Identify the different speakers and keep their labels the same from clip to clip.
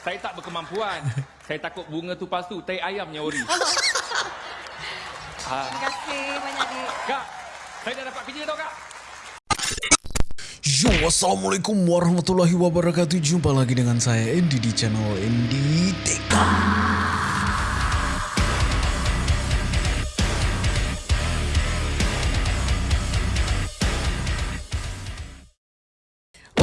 Speaker 1: Saya tak berkemampuan. saya takut bunga tu palsu, tai ayam nyori. ha.
Speaker 2: Terima kasih banyak dik.
Speaker 1: Kak, saya dah dapat kerja tau kak.
Speaker 3: Yo, Assalamualaikum warahmatullahi wabarakatuh Jumpa lagi dengan saya Andy di channel Andy Teka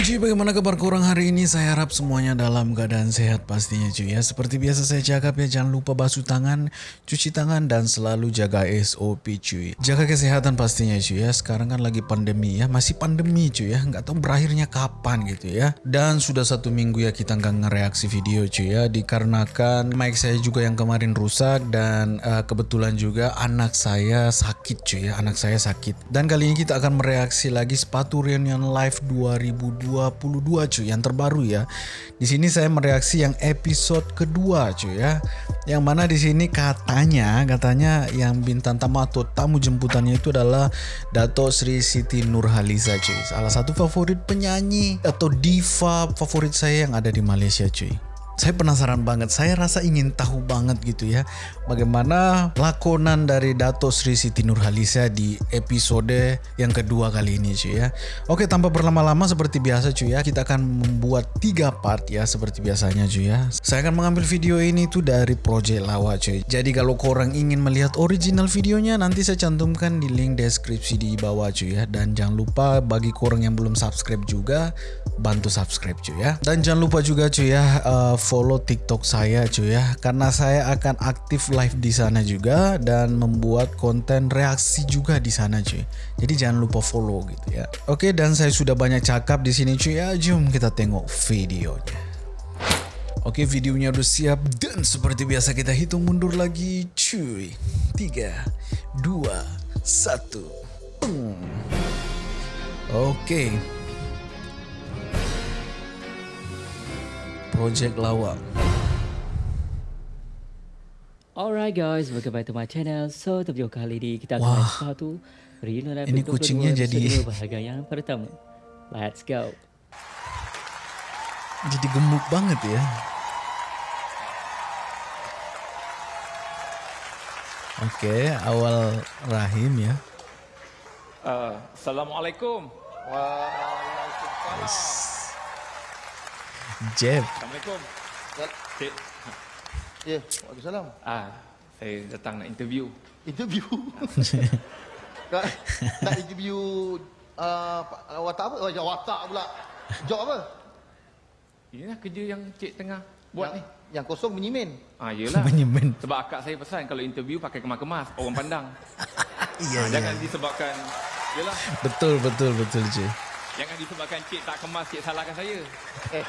Speaker 3: cuy, bagaimana kabar kurang hari ini? Saya harap semuanya dalam keadaan sehat pastinya cuy ya. Seperti biasa saya cakap ya, jangan lupa basuh tangan, cuci tangan dan selalu jaga SOP cuy. Jaga kesehatan pastinya cuy ya. Sekarang kan lagi pandemi ya, masih pandemi cuy ya. Nggak tahu berakhirnya kapan gitu ya. Dan sudah satu minggu ya kita nggak ngereaksi video cuy ya. Dikarenakan mic saya juga yang kemarin rusak dan uh, kebetulan juga anak saya sakit cuy ya. Anak saya sakit. Dan kali ini kita akan mereaksi lagi sepatu reunion live 2022 cuy yang terbaru ya. Di sini saya mereaksi yang episode kedua cuy ya. Yang mana di sini katanya katanya yang bintang tamu atau tamu jemputannya itu adalah Dato Sri Siti Nurhaliza cuy. Salah satu favorit penyanyi atau diva favorit saya yang ada di Malaysia cuy. Saya penasaran banget, saya rasa ingin tahu banget gitu ya Bagaimana lakonan dari Dato Sri Siti Nurhaliza di episode yang kedua kali ini cuy ya. Oke tanpa berlama-lama seperti biasa cuy ya Kita akan membuat tiga part ya seperti biasanya cuy ya. Saya akan mengambil video ini tuh dari Project Lawa cuy Jadi kalau korang ingin melihat original videonya Nanti saya cantumkan di link deskripsi di bawah cuy ya. Dan jangan lupa bagi korang yang belum subscribe juga Bantu subscribe cuy ya Dan jangan lupa juga cuy ya uh, follow TikTok saya cuy ya karena saya akan aktif live di sana juga dan membuat konten reaksi juga di sana cuy. Jadi jangan lupa follow gitu ya. Oke dan saya sudah banyak cakap di sini cuy ya. Jom kita tengok videonya. Oke videonya udah siap dan seperti biasa kita hitung mundur lagi cuy. 3 2 1 Oke. Project Lawak.
Speaker 4: Alright guys, welcome back to my channel. So, untuk video kali ini kita akan satu reunion live
Speaker 3: Ini kucingnya
Speaker 4: kedua,
Speaker 3: jadi-
Speaker 4: bahagian yang pertama. Let's go.
Speaker 3: Jadi gemuk banget ya. Oke, awal rahim ya.
Speaker 1: Uh, Assalamualaikum.
Speaker 3: Yes. Jeb.
Speaker 1: Assalamualaikum. Cik,
Speaker 5: Ya, Waalaikumsalam.
Speaker 1: ah, saya datang nak interview.
Speaker 5: Interview. nak, nak interview uh, watak apa? Oh, watak pula. Job apa?
Speaker 1: Inilah kerja yang cik tengah buat
Speaker 5: yang,
Speaker 1: ni.
Speaker 5: Yang kosong menyimin.
Speaker 1: Ah, yelah.
Speaker 3: Menyemen.
Speaker 1: Sebab akak saya pesan kalau interview pakai kemas-kemas, orang pandang.
Speaker 3: Iya,
Speaker 1: Ah,
Speaker 3: iya.
Speaker 1: jangan disebabkan, yelah.
Speaker 3: Betul, betul, betul, cuy.
Speaker 1: Jangan disebabkan cik tak kemas, cik salahkan saya.
Speaker 5: Eh,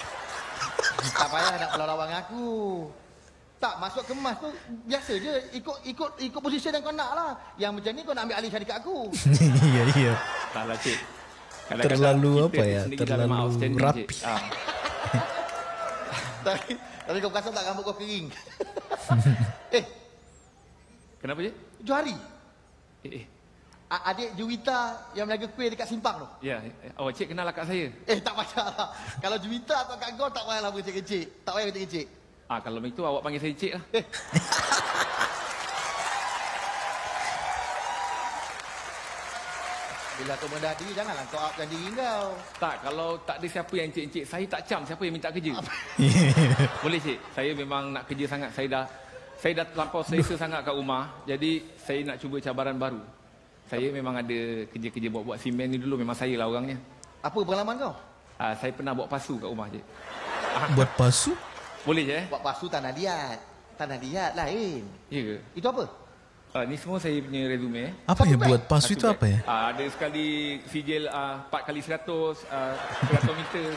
Speaker 5: tak payah nak lawan dengan aku. Tak, masuk kemas tu biasa je. Ikut ikut ikut posisi yang kau nak lah. Yang macam ni kau nak ambil alih syarikat aku.
Speaker 3: Iya, iya.
Speaker 1: Salah cik.
Speaker 3: Terlalu
Speaker 1: kita
Speaker 3: apa ya, terlalu rapi.
Speaker 1: Ah.
Speaker 5: tapi, tapi kau perasan tak rambut kau kering. eh,
Speaker 1: Kenapa je?
Speaker 5: Johari.
Speaker 1: Eh, eh.
Speaker 5: Adik Juwita yang meniaga kuih dekat simpang tu.
Speaker 1: Ya, eh, oh cik kenal akak saya.
Speaker 5: Eh tak payah lah. Kalau Juwita atau Kak Gol tak payahlah berkecil-kecil. Tak payah kecil-kecil.
Speaker 1: Ah kalau begitu awak panggil saya cik lah.
Speaker 5: Bila kau mendah diri, janganlah kau upkan diri kau.
Speaker 1: Tak, kalau tak ada siapa yang cik-cik, saya tak cam siapa yang minta kerja. Boleh cik, saya memang nak kerja sangat. Saya dah saya dah terlampau selesa sangat kat rumah. Jadi saya nak cuba cabaran baru. Saya memang ada kerja-kerja buat-buat simen ni dulu. Memang saya lah orangnya.
Speaker 5: Apa pengalaman kau?
Speaker 1: Ah, saya pernah buat pasu kat rumah cik.
Speaker 3: Buat pasu?
Speaker 1: Boleh je eh?
Speaker 5: Buat pasu tanah liat. Tanah liat lain.
Speaker 1: Ya ke?
Speaker 5: Itu apa?
Speaker 1: Ah, ni semua saya punya resume eh.
Speaker 3: Apa ya
Speaker 5: Satu
Speaker 3: buat pasu
Speaker 1: Satu
Speaker 3: itu
Speaker 1: beg.
Speaker 3: apa ya?
Speaker 1: Ah, ada sekali sijil ah, 4 kali 100, ah, 100 meter.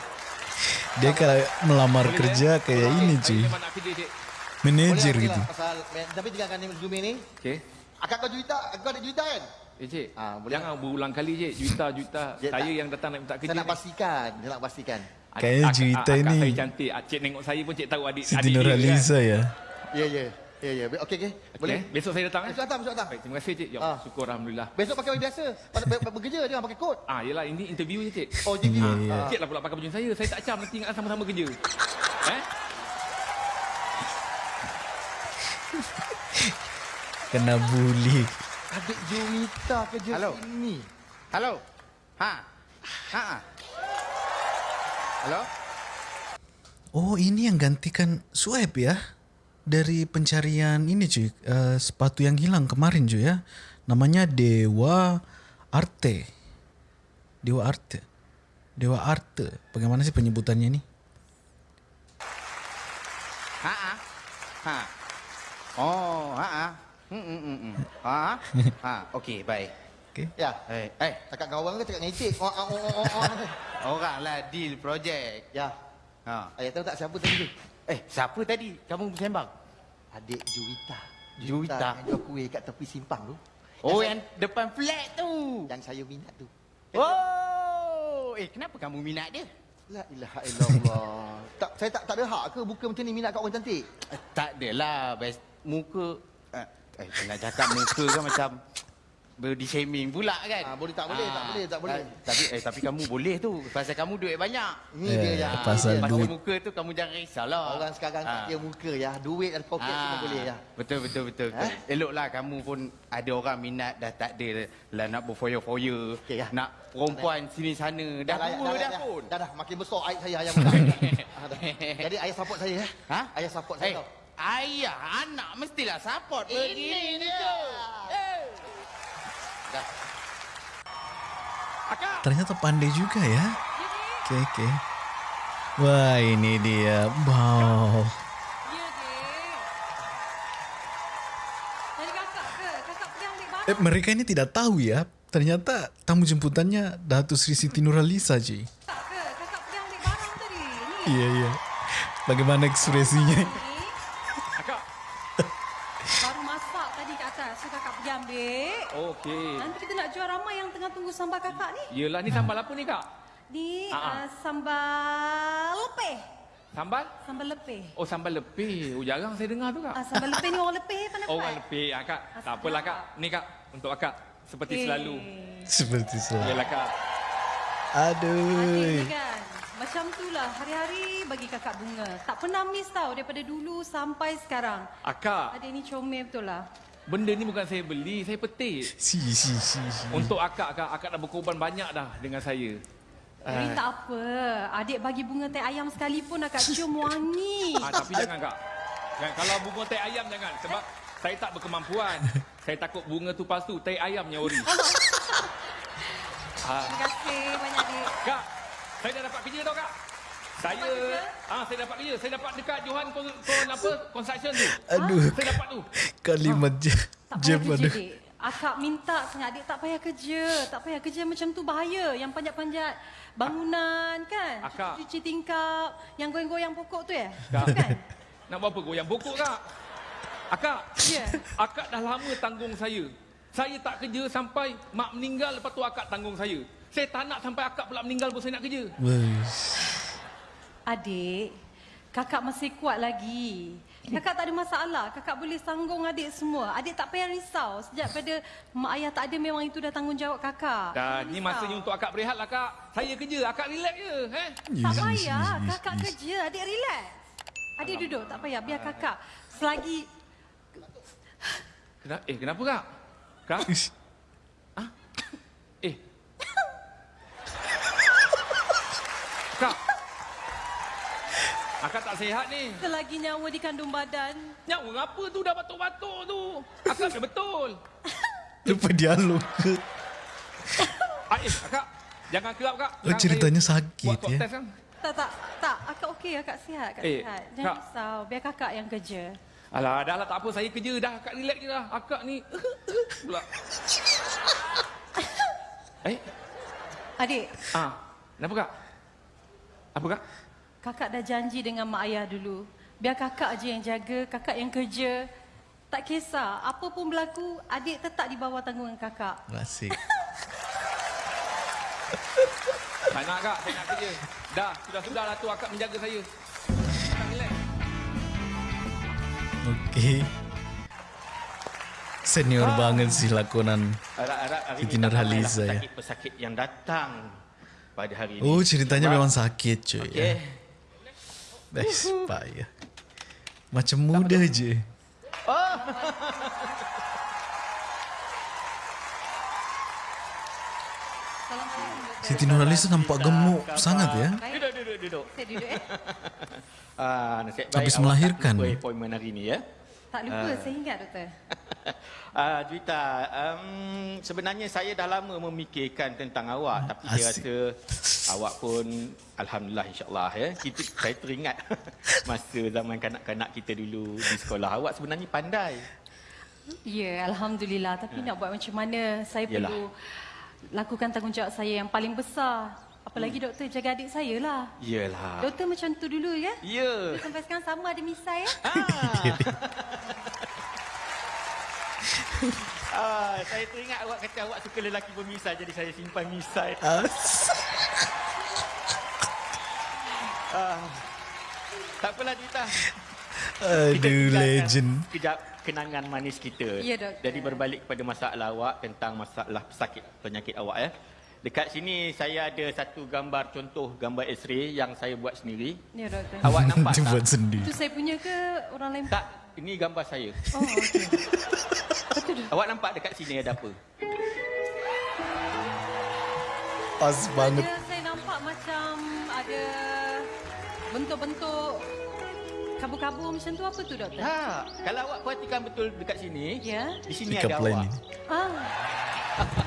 Speaker 3: Dia kalau melamar
Speaker 1: Boleh,
Speaker 3: kerja
Speaker 1: eh?
Speaker 3: kayak
Speaker 1: Okey,
Speaker 3: ini
Speaker 1: Saya
Speaker 3: cuy. Manager
Speaker 5: Boleh,
Speaker 3: gitu.
Speaker 5: lah, Pasal, tapi tinggalkan resume ni.
Speaker 1: Okey.
Speaker 5: Akak kau Juwita, kau ada Juwita kan?
Speaker 1: Eh cik,
Speaker 5: ha, boleh
Speaker 1: jangan berulang kali cik, juta-juta saya
Speaker 5: tak.
Speaker 1: yang datang nak minta kerja
Speaker 5: Saya nak pastikan, saya nak pastikan.
Speaker 3: Kayaknya cerita
Speaker 1: ak-
Speaker 3: ni.
Speaker 1: Akak saya cantik, ah, cik tengok saya pun cik tahu adik.
Speaker 3: Siti
Speaker 1: Nur Aliza
Speaker 3: kan. ya?
Speaker 5: Ya, ya. Ya, ya. Okey, okey.
Speaker 1: Okay.
Speaker 5: Boleh?
Speaker 1: Besok saya datang. Eh?
Speaker 5: Besok datang, besok datang.
Speaker 1: Baik, terima kasih cik. Ya,
Speaker 5: ha.
Speaker 1: syukur Alhamdulillah.
Speaker 5: Besok pakai biasa. Pada be- bekerja dia pakai kot.
Speaker 1: Ah, ha, yelah, ini interview je cik.
Speaker 5: Oh, jadi.
Speaker 3: Ya, ya.
Speaker 5: Ha.
Speaker 1: Cik lah pula pakai baju saya. Saya tak cam, nanti ingat sama-sama kerja. Eh?
Speaker 3: Kena bully.
Speaker 5: Adik Juwita kerja
Speaker 2: Hello.
Speaker 5: sini.
Speaker 2: Halo. Ha. Ha. ha. Halo.
Speaker 3: Oh ini yang gantikan Sueb ya Dari pencarian ini cuy uh, Sepatu yang hilang kemarin cuy ya Namanya Dewa Arte Dewa Arte Dewa Arte Bagaimana sih penyebutannya ini?
Speaker 2: Ha. Ha. Ha. Oh, ha. ha. Hmm, hmm, hmm. Ha. Ha. Okey, baik.
Speaker 3: Okay.
Speaker 5: Ya.
Speaker 2: Eh, eh,
Speaker 5: Cakap dengan orang ke cakap ngecek? Oh, oh, oh, oh, oh.
Speaker 2: orang lah deal projek.
Speaker 5: Ya.
Speaker 2: Ha.
Speaker 5: Ayah tahu tak siapa tadi tu?
Speaker 2: Eh, siapa tadi kamu bersembang?
Speaker 5: Adik Juwita.
Speaker 2: Juwita.
Speaker 5: Yang jual kuih kat tepi simpang tu.
Speaker 2: Oh,
Speaker 5: saya-
Speaker 2: yang depan flat tu.
Speaker 5: Yang saya minat tu.
Speaker 2: Oh, eh kenapa kamu minat dia?
Speaker 5: La ilaha illallah. tak, saya tak tak ada hak ke buka macam ni minat kat orang cantik?
Speaker 2: Eh, tak adalah, best muka eh, eh nak cakap muka kan macam body shaming pula kan.
Speaker 5: Ah, boleh tak boleh, tak boleh, tak boleh.
Speaker 2: Ah, Tapi eh tapi kamu boleh tu pasal kamu duit banyak.
Speaker 5: Ini
Speaker 3: Eh,
Speaker 5: dia yang
Speaker 3: pasal
Speaker 5: dia.
Speaker 2: pasal
Speaker 3: duit.
Speaker 2: muka tu kamu jangan risaulah.
Speaker 5: Orang sekarang tak
Speaker 2: Ah.
Speaker 5: dia muka ya. Duit dan poket semua
Speaker 2: Ah,
Speaker 5: boleh ya.
Speaker 2: Betul betul betul. betul.
Speaker 5: Eh?
Speaker 2: Eloklah kamu pun ada orang minat dah tak ada lah nak berfoya-foya.
Speaker 5: Okey, ya.
Speaker 2: Nak perempuan sini sana dah tua dah, pun.
Speaker 5: Dah dah makin besar aib saya ayah. Ah, dah. Jadi ayah support saya ya.
Speaker 2: Ha?
Speaker 5: Ayah support
Speaker 2: Eh,
Speaker 5: saya tau.
Speaker 2: Ayah anak mestilah support.
Speaker 5: Ini
Speaker 2: begini ni tu. Eh. Dah.
Speaker 3: Ternyata pandai juga ya. Okay okay Wah ini dia. Wow. Eh, Mereka ini tidak tahu ya. Ternyata tamu jemputannya Datuk Sri Siti Nurhaliza.
Speaker 6: Ni.
Speaker 3: Iya iya. Bagaimana ekspresinya
Speaker 6: Ni. Baru masak tadi kat atas. So kakak pergi ambil.
Speaker 1: Okey.
Speaker 6: Nanti kita nak jual ramai yang tengah tunggu sambal kakak ni.
Speaker 1: Yelah ni sambal apa ni kak?
Speaker 6: Ni uh, sambal lepeh.
Speaker 1: Sambal?
Speaker 6: Sambal lepeh.
Speaker 1: Oh sambal lepeh. Oh jarang saya dengar tu kak.
Speaker 6: Ah, sambal lepeh ni orang lepeh pandai
Speaker 1: orang lepeh. Ah, kak. Tak apalah kak. Ni kak. Untuk akak. Seperti
Speaker 6: Eh,
Speaker 1: selalu.
Speaker 3: Seperti selalu
Speaker 1: Yalah kak.
Speaker 3: Aduh
Speaker 6: kan. Macam tu lah. Hari-hari bagi kakak bunga. Tak pernah miss tau daripada dulu sampai sekarang.
Speaker 1: Akak.
Speaker 6: Adik ni comel betul lah.
Speaker 1: Benda ni bukan saya beli. Saya petik.
Speaker 3: Si si si, si.
Speaker 1: Untuk akak kak. Akak dah berkorban banyak dah dengan saya.
Speaker 6: Tapi tak apa. Adik bagi bunga teh ayam sekalipun akak cium wangi.
Speaker 1: Ah, tapi jangan kak. Jangan, kalau bunga teh ayam jangan. Sebab saya tak berkemampuan. saya takut bunga tu palsu. Teh ayamnya ori. ah,
Speaker 6: Terima kasih banyak adik.
Speaker 1: kak. Saya dah dapat kerja tau kak. Saya ah saya dapat kerja. Saya dapat dekat Johan kon, kon apa? Construction tu.
Speaker 3: Aduh
Speaker 1: Saya dapat tu.
Speaker 3: Kalimat je
Speaker 6: Tak
Speaker 3: je
Speaker 6: kerja,
Speaker 3: pada.
Speaker 6: Akak minta sangat adik tak payah kerja. Tak payah kerja macam tu bahaya. Yang panjat-panjat bangunan kan.
Speaker 1: Akak.
Speaker 6: Cuci tingkap. Yang goyang-goyang pokok tu ya?
Speaker 1: Kak.
Speaker 6: Kan?
Speaker 1: Nak buat apa goyang pokok kak? Akak.
Speaker 6: Ya.
Speaker 1: Akak dah lama tanggung saya. Saya tak kerja sampai mak meninggal lepas tu akak tanggung saya. Saya tak nak sampai akak pula meninggal pun saya nak kerja.
Speaker 3: Wesh.
Speaker 6: Adik, kakak masih kuat lagi. Kakak tak ada masalah. Kakak boleh sanggung adik semua. Adik tak payah risau. Sejak pada mak ayah tak ada memang itu dah tanggungjawab kakak. Jangan
Speaker 1: ni masanya untuk akak berehat lah kak. Saya kerja, akak relax je. Eh?
Speaker 6: Tak payah. Kakak kerja. Adik relax. Adik duduk. Tak payah. Biar kakak. Selagi...
Speaker 1: Kenapa? Eh, kenapa kak? Kak? Ah? Eh. Kak. Akak tak sihat ni.
Speaker 6: Selagi nyawa di kandung badan.
Speaker 1: Nyawa apa tu dah batuk-batuk tu? Akak dah betul.
Speaker 3: Lupa dialog ke
Speaker 1: Ah, eh, akak. Jangan kerap kak.
Speaker 3: Oh,
Speaker 1: Sekarang
Speaker 3: ceritanya
Speaker 1: saya
Speaker 3: sakit,
Speaker 1: buat swab
Speaker 3: ya?
Speaker 1: test kan?
Speaker 6: Tak, tak. Tak. Akak okey. Akak sihat. Akak
Speaker 1: Eh,
Speaker 6: sihat. Jangan
Speaker 1: Kak.
Speaker 6: risau. Biar kakak yang kerja.
Speaker 1: Alah, dah lah tak apa. Saya kerja dah. Akak relax je lah. Akak ni... pula. Eh?
Speaker 6: Adik,
Speaker 1: Ah, kenapa kak? Apa kak?
Speaker 6: Kakak dah janji dengan mak ayah dulu. Biar kakak je yang jaga, kakak yang kerja. Tak kisah. Apa pun berlaku, adik tetap di bawah tanggungan kakak.
Speaker 3: Asik
Speaker 1: Tak nak kak, saya nak kerja. Dah, sudah-sudah lah tu akak menjaga saya. Relax.
Speaker 3: Okay Senior banget sih lakonan Siti Nurhaliza, ya.
Speaker 2: pesakit-pesakit yang datang pada hari ini.
Speaker 3: Oh ceritanya
Speaker 2: Sebab-
Speaker 3: memang sakit cuy
Speaker 2: Okey.
Speaker 3: ya. Expire. Uhuh. Macam muda tak
Speaker 6: je. Oh.
Speaker 3: Siti Nurhaliz tu nampak gemuk kata. sangat ya.
Speaker 2: Duduk, duduk, duduk.
Speaker 6: Saya duduk eh.
Speaker 2: Ah, nasib baik
Speaker 3: Habis melahirkan.
Speaker 2: Habis melahirkan. Habis melahirkan.
Speaker 6: Tak lupa, saya ingat doktor.
Speaker 2: Ah, Juita, um, sebenarnya saya dah lama memikirkan tentang awak tapi saya
Speaker 3: Asyik.
Speaker 2: rasa awak pun alhamdulillah insyaallah ya. Kita saya teringat masa zaman kanak-kanak kita dulu di sekolah. Awak sebenarnya pandai.
Speaker 6: Ya, Alhamdulillah. Tapi nak buat macam mana, saya
Speaker 2: Yalah.
Speaker 6: perlu lakukan tanggungjawab saya yang paling besar. Apalagi doktor jaga adik saya lah.
Speaker 2: Iyalah.
Speaker 6: Doktor macam tu dulu ya.
Speaker 2: Ya.
Speaker 6: Sampai sekarang sama ada misai ya.
Speaker 2: Ah, saya teringat awak kata awak suka lelaki bermisai jadi saya simpan misai. Ah. Tak apalah Juita.
Speaker 3: Aduh, legend.
Speaker 2: Kejap kenangan manis kita.
Speaker 6: Ya, doktor.
Speaker 2: Jadi berbalik kepada masalah awak tentang masalah pesakit penyakit awak ya. Dekat sini saya ada satu gambar contoh gambar X-ray yang saya buat sendiri.
Speaker 6: Ya doktor.
Speaker 2: Awak nampak tak?
Speaker 3: buat sendiri.
Speaker 6: Itu saya punya ke orang lain?
Speaker 2: Tak, ini gambar saya.
Speaker 6: Oh, okey.
Speaker 2: Awak nampak dekat sini ada apa?
Speaker 3: Pas banget.
Speaker 6: Ada, saya nampak macam ada bentuk-bentuk kabur-kabur macam tu apa tu doktor?
Speaker 2: Ha, kalau awak perhatikan betul dekat sini,
Speaker 6: Ya.
Speaker 2: di sini
Speaker 3: Pick
Speaker 2: ada
Speaker 3: line
Speaker 2: awak.
Speaker 6: Ah,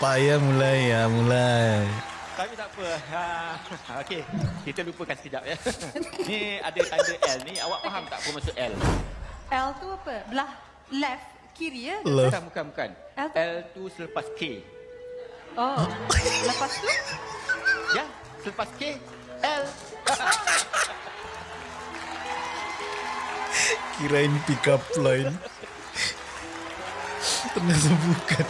Speaker 3: Payah mulai ya, mulai.
Speaker 2: Tapi tak apa. Ha, okey, kita lupakan sekejap ya. ni ada tanda L ni. Awak faham tak apa maksud L?
Speaker 6: L tu apa? Belah left, kiri ya?
Speaker 3: Love.
Speaker 2: Bukan, bukan, bukan.
Speaker 6: L tu?
Speaker 2: L tu selepas K.
Speaker 6: Oh, lepas tu?
Speaker 2: Ya, selepas K, L.
Speaker 3: Kirain pick up line. Ternyata bukan.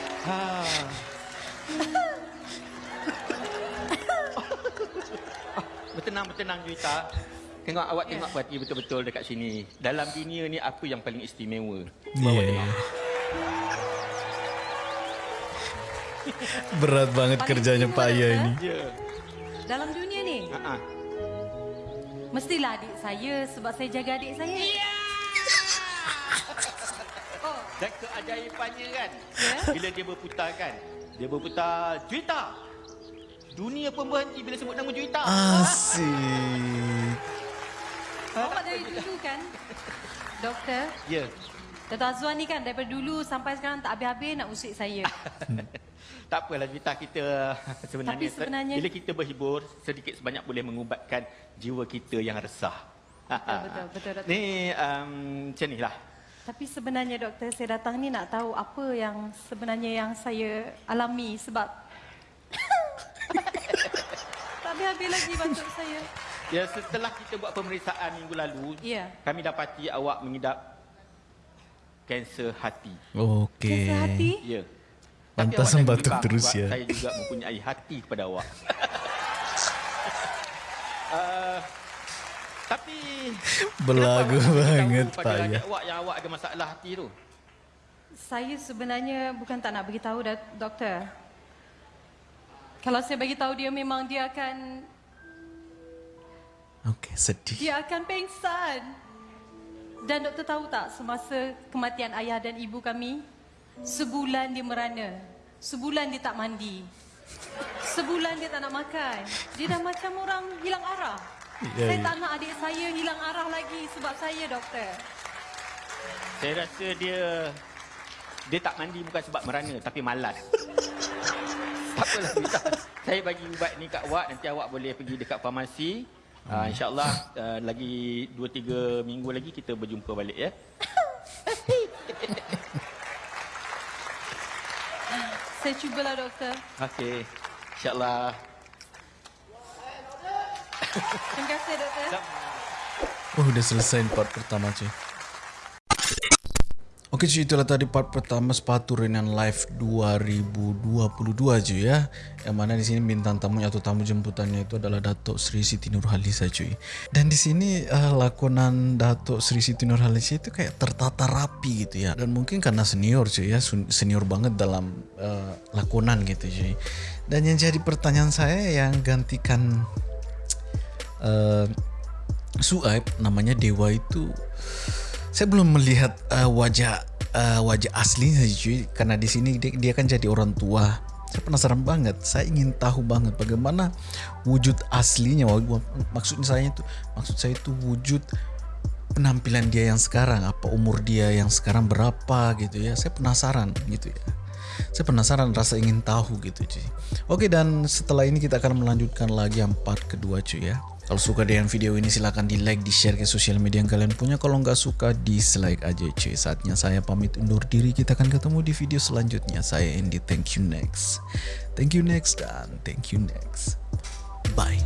Speaker 2: Bertenang, bertenang Juita. Tengok awak tengok perhati betul-betul dekat sini. Dalam dunia ni apa yang paling istimewa?
Speaker 3: Iya, iya. Berat banget
Speaker 6: Paling
Speaker 3: kerjanya Pak Aya
Speaker 6: doktor.
Speaker 3: ini.
Speaker 2: Ya.
Speaker 6: Dalam dunia ni?
Speaker 2: Ha ah.
Speaker 6: Mestilah adik saya sebab saya jaga adik saya. Oh,
Speaker 2: Dan keajaibannya kan,
Speaker 6: Ya.
Speaker 2: bila dia berputar kan, dia berputar Juita. Dunia pun berhenti bila sebut nama Juita.
Speaker 3: Asik.
Speaker 6: awak dari dulu kan? Doktor,
Speaker 2: Ya.
Speaker 6: Dr. Azwan ni kan daripada dulu sampai sekarang tak habis-habis nak usik saya.
Speaker 2: Tak apalah Juita kita sebenarnya,
Speaker 6: Tapi sebenarnya-
Speaker 2: bila kita berhibur sedikit sebanyak boleh mengubatkan jiwa kita yang resah.
Speaker 6: Betul, betul, betul, doktor.
Speaker 2: Ni um, macam ni lah.
Speaker 6: Tapi sebenarnya doktor saya datang ni nak tahu apa yang sebenarnya yang saya alami sebab tak habis-habis lagi batuk saya.
Speaker 2: Ya setelah kita buat pemeriksaan minggu lalu,
Speaker 6: Ya.
Speaker 2: kami dapati awak mengidap kanser hati.
Speaker 3: Okey.
Speaker 6: Kanser hati?
Speaker 2: Ya.
Speaker 3: Batuk
Speaker 2: bimbang
Speaker 3: terus
Speaker 2: sebab
Speaker 3: ya.
Speaker 2: Saya juga mempunyai hati kepada awak. uh, tapi
Speaker 3: Belagu banget,
Speaker 2: beritahu
Speaker 3: Pak Ya.
Speaker 2: awak yang awak ada masalah hati tu.
Speaker 6: Saya sebenarnya bukan tak nak beritahu dah, doktor. Kalau saya bagi tahu dia memang dia akan
Speaker 3: Okey, sedih.
Speaker 6: dia akan pengsan. Dan doktor tahu tak semasa kematian ayah dan ibu kami sebulan dia merana. Sebulan dia tak mandi. Sebulan dia tak nak makan. Dia dah macam orang hilang arah.
Speaker 3: Ya,
Speaker 6: saya
Speaker 3: ya.
Speaker 6: tak nak adik saya hilang arah lagi sebab saya doktor.
Speaker 2: Saya rasa dia dia tak mandi bukan sebab merana tapi malas. tak apalah Rita. Saya bagi ubat ni kat awak nanti awak boleh pergi dekat farmasi. Uh, InsyaAllah uh, lagi 2-3 minggu lagi kita berjumpa balik ya.
Speaker 6: Saya cubalah doktor.
Speaker 2: Okey. InsyaAllah.
Speaker 6: Terima kasih doktor.
Speaker 3: Oh, udah selesai part pertama cuy. Oke cuy, itulah tadi part pertama sepatu Renan Live 2022 cuy ya. Yang mana di sini bintang tamunya atau tamu jemputannya itu adalah Datuk Sri Siti Nurhaliza cuy. Dan di sini uh, lakonan Datuk Sri Siti Nurhaliza itu kayak tertata rapi gitu ya. Dan mungkin karena senior cuy ya, senior banget dalam uh, lakonan gitu cuy. Dan yang jadi pertanyaan saya yang gantikan uh, Suaib namanya Dewa itu saya belum melihat uh, wajah uh, wajah aslinya cuy. Karena di sini dia, dia kan jadi orang tua. Saya penasaran banget. Saya ingin tahu banget bagaimana wujud aslinya. Maksudnya saya itu maksud saya itu wujud penampilan dia yang sekarang. Apa umur dia yang sekarang berapa gitu ya. Saya penasaran gitu ya. Saya penasaran rasa ingin tahu gitu cuy. Oke dan setelah ini kita akan melanjutkan lagi yang part kedua cuy ya kalau suka dengan video ini silahkan di like, di share ke sosial media yang kalian punya. Kalau nggak suka dislike aja cuy. Saatnya saya pamit undur diri. Kita akan ketemu di video selanjutnya. Saya Andy. Thank you next. Thank you next dan thank you next. Bye.